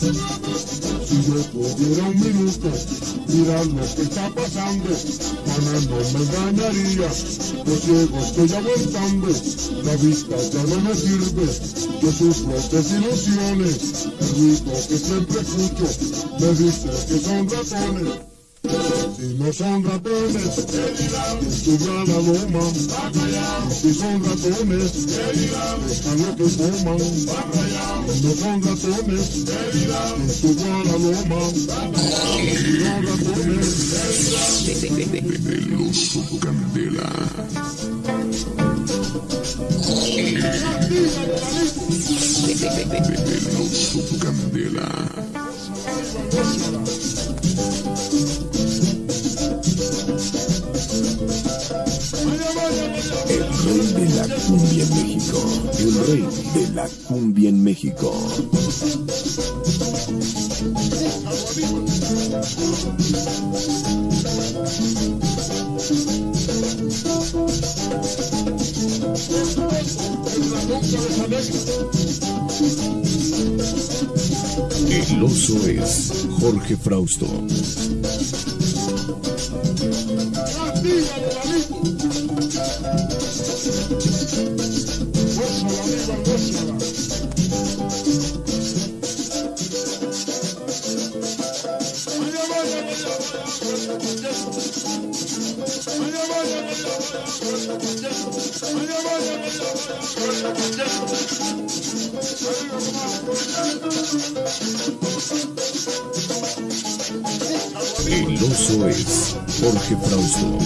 Si yo pudiera un minuto mirar lo que está pasando, Juana no me engañaría, los ciegos estoy aguantando, la vista ya no me sirve, yo sufro desilusiones, el ruido que siempre escucho. Me dice que son ratones. Si no son ratones, ¿qué dirán? Tu gran loma, si son ratones, ¿qué dirán? Dejan lo que coman, no son ratones, ¿qué dirán? Tu gran loma, si son ratones, El oso Candela. El oso Candela. La cumbia en México. El rey de la cumbia en México. El oso es Jorge Frausto. El oso es Jorge Frausto.